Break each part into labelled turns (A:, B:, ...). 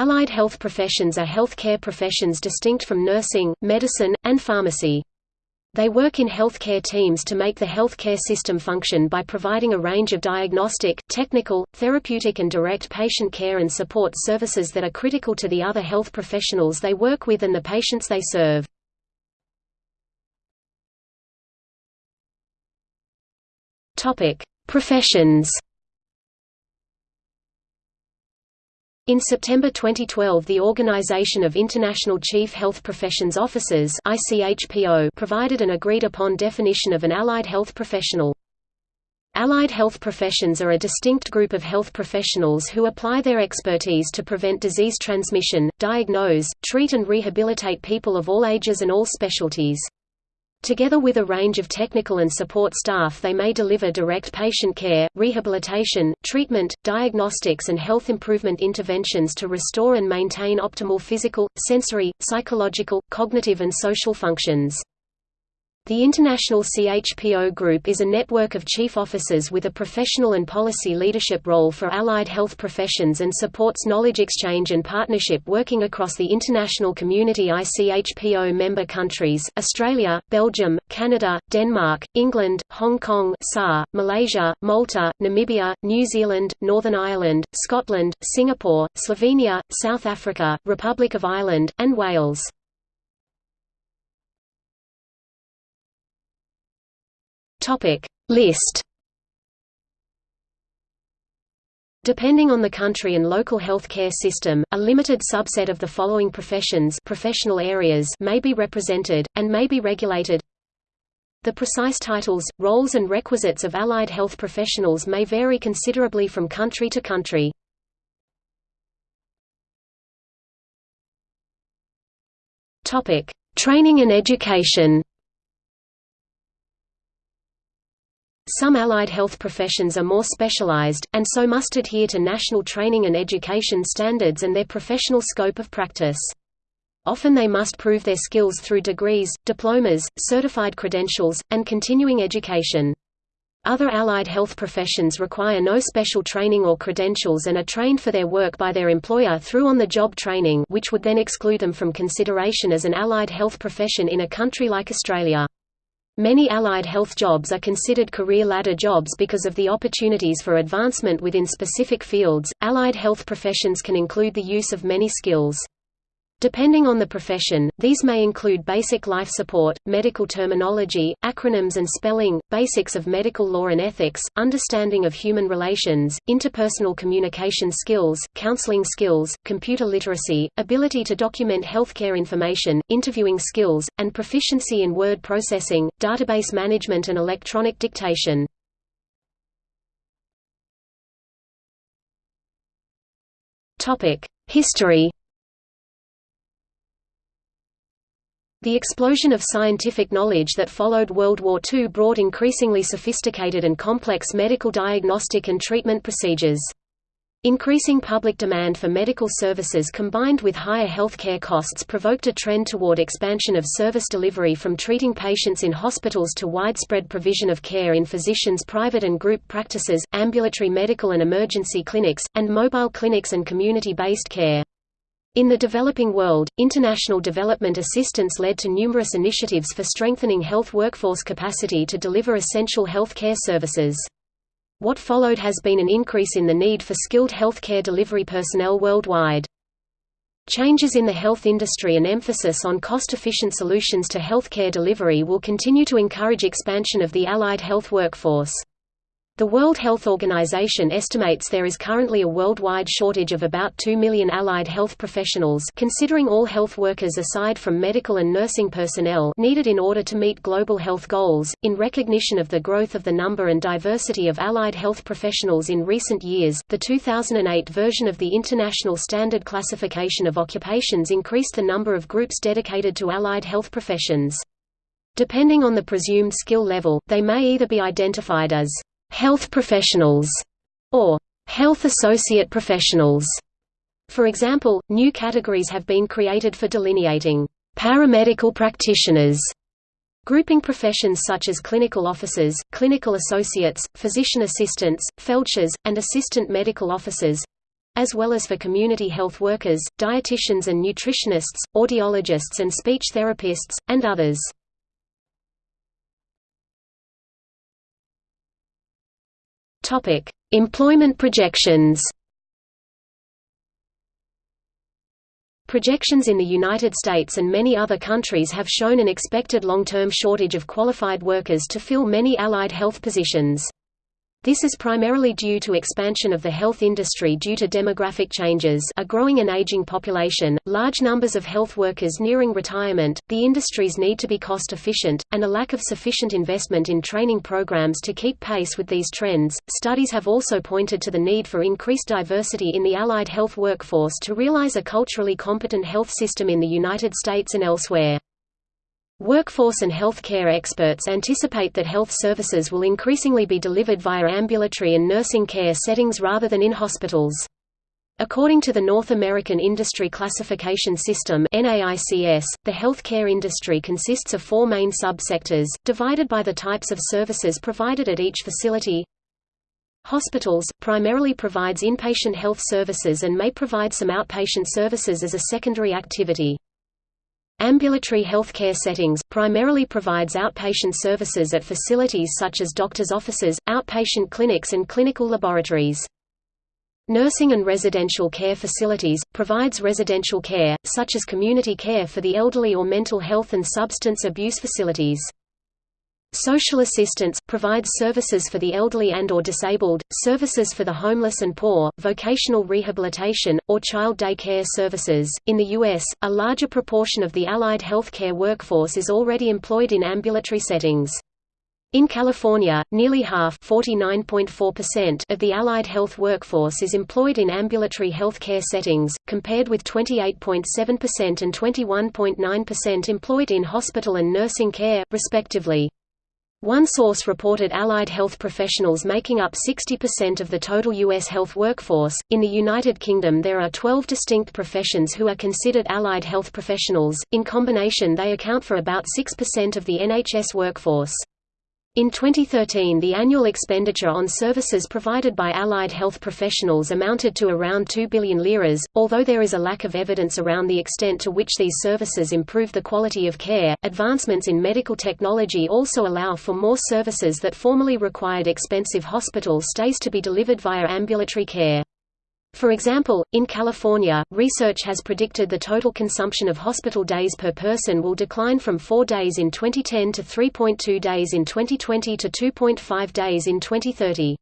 A: Allied health professions are healthcare professions distinct from nursing, medicine, and pharmacy. They work in healthcare teams to make the healthcare system function by providing a range of diagnostic, technical, therapeutic and direct patient care and support services that are critical to the other health professionals they work with and the patients they serve. Professions In September 2012 the Organization of International Chief Health Professions Officers provided an agreed-upon definition of an allied health professional. Allied health professions are a distinct group of health professionals who apply their expertise to prevent disease transmission, diagnose, treat and rehabilitate people of all ages and all specialties. Together with a range of technical and support staff they may deliver direct patient care, rehabilitation, treatment, diagnostics and health improvement interventions to restore and maintain optimal physical, sensory, psychological, cognitive and social functions. The International CHPO Group is a network of chief officers with a professional and policy leadership role for allied health professions and supports knowledge exchange and partnership working across the international community ICHPO member countries, Australia, Belgium, Canada, Denmark, England, Hong Kong SAR, Malaysia, Malta, Namibia, New Zealand, Northern Ireland, Scotland, Singapore, Slovenia, South Africa, Republic of Ireland, and Wales. Topic. List. Depending on the country and local health care system, a limited subset of the following professions professional areas may be represented, and may be regulated. The precise titles, roles and requisites of allied health professionals may vary considerably from country to country. Training and education Some allied health professions are more specialized, and so must adhere to national training and education standards and their professional scope of practice. Often they must prove their skills through degrees, diplomas, certified credentials, and continuing education. Other allied health professions require no special training or credentials and are trained for their work by their employer through on-the-job training which would then exclude them from consideration as an allied health profession in a country like Australia. Many allied health jobs are considered career ladder jobs because of the opportunities for advancement within specific fields. Allied health professions can include the use of many skills. Depending on the profession, these may include basic life support, medical terminology, acronyms and spelling, basics of medical law and ethics, understanding of human relations, interpersonal communication skills, counseling skills, computer literacy, ability to document healthcare information, interviewing skills, and proficiency in word processing, database management and electronic dictation. History The explosion of scientific knowledge that followed World War II brought increasingly sophisticated and complex medical diagnostic and treatment procedures. Increasing public demand for medical services combined with higher healthcare costs provoked a trend toward expansion of service delivery from treating patients in hospitals to widespread provision of care in physicians' private and group practices, ambulatory medical and emergency clinics, and mobile clinics and community-based care. In the developing world, international development assistance led to numerous initiatives for strengthening health workforce capacity to deliver essential health care services. What followed has been an increase in the need for skilled health care delivery personnel worldwide. Changes in the health industry and emphasis on cost-efficient solutions to health care delivery will continue to encourage expansion of the allied health workforce. The World Health Organization estimates there is currently a worldwide shortage of about 2 million allied health professionals considering all health workers aside from medical and nursing personnel needed in order to meet global health goals. In recognition of the growth of the number and diversity of allied health professionals in recent years, the 2008 version of the International Standard Classification of Occupations increased the number of groups dedicated to allied health professions. Depending on the presumed skill level, they may either be identified as health professionals, or health associate professionals. For example, new categories have been created for delineating paramedical practitioners, grouping professions such as clinical officers, clinical associates, physician assistants, feldshers, and assistant medical officers, as well as for community health workers, dietitians and nutritionists, audiologists and speech therapists, and others. Employment projections Projections in the United States and many other countries have shown an expected long-term shortage of qualified workers to fill many allied health positions. This is primarily due to expansion of the health industry due to demographic changes a growing and aging population, large numbers of health workers nearing retirement, the industry's need to be cost-efficient, and a lack of sufficient investment in training programs to keep pace with these trends. Studies have also pointed to the need for increased diversity in the allied health workforce to realize a culturally competent health system in the United States and elsewhere. Workforce and health care experts anticipate that health services will increasingly be delivered via ambulatory and nursing care settings rather than in hospitals. According to the North American Industry Classification System NAICS, the healthcare industry consists of four main subsectors, divided by the types of services provided at each facility. Hospitals, primarily provides inpatient health services and may provide some outpatient services as a secondary activity. Ambulatory healthcare settings, primarily provides outpatient services at facilities such as doctors' offices, outpatient clinics and clinical laboratories. Nursing and residential care facilities, provides residential care, such as community care for the elderly or mental health and substance abuse facilities. Social assistance provides services for the elderly and or disabled, services for the homeless and poor, vocational rehabilitation, or child day care services. In the US, a larger proportion of the allied healthcare workforce is already employed in ambulatory settings. In California, nearly half of the allied health workforce is employed in ambulatory healthcare settings, compared with 28.7% and 21.9% employed in hospital and nursing care, respectively. One source reported allied health professionals making up 60% of the total U.S. health workforce. In the United Kingdom, there are 12 distinct professions who are considered allied health professionals. In combination, they account for about 6% of the NHS workforce. In 2013 the annual expenditure on services provided by allied health professionals amounted to around 2 billion liras, although there is a lack of evidence around the extent to which these services improve the quality of care. Advancements in medical technology also allow for more services that formerly required expensive hospital stays to be delivered via ambulatory care. For example, in California, research has predicted the total consumption of hospital days per person will decline from 4 days in 2010 to 3.2 days in 2020 to 2.5 days in 2030.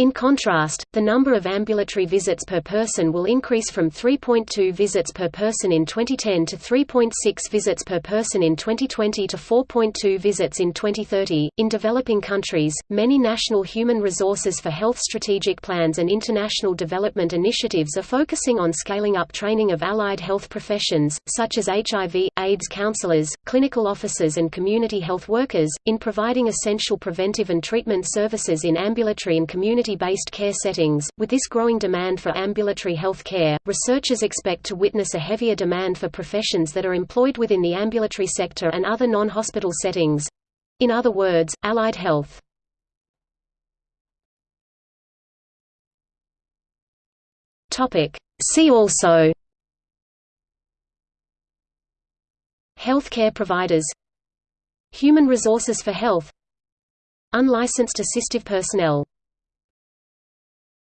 A: In contrast, the number of ambulatory visits per person will increase from 3.2 visits per person in 2010 to 3.6 visits per person in 2020 to 4.2 visits in 2030. In developing countries, many national human resources for health strategic plans and international development initiatives are focusing on scaling up training of allied health professions, such as HIV, AIDS counselors, clinical officers, and community health workers, in providing essential preventive and treatment services in ambulatory and community community-based care settings. With this growing demand for ambulatory health care, researchers expect to witness a heavier demand for professions that are employed within the ambulatory sector and other non-hospital settings. In other words, allied health. Topic. See also Healthcare providers Human resources for health Unlicensed assistive personnel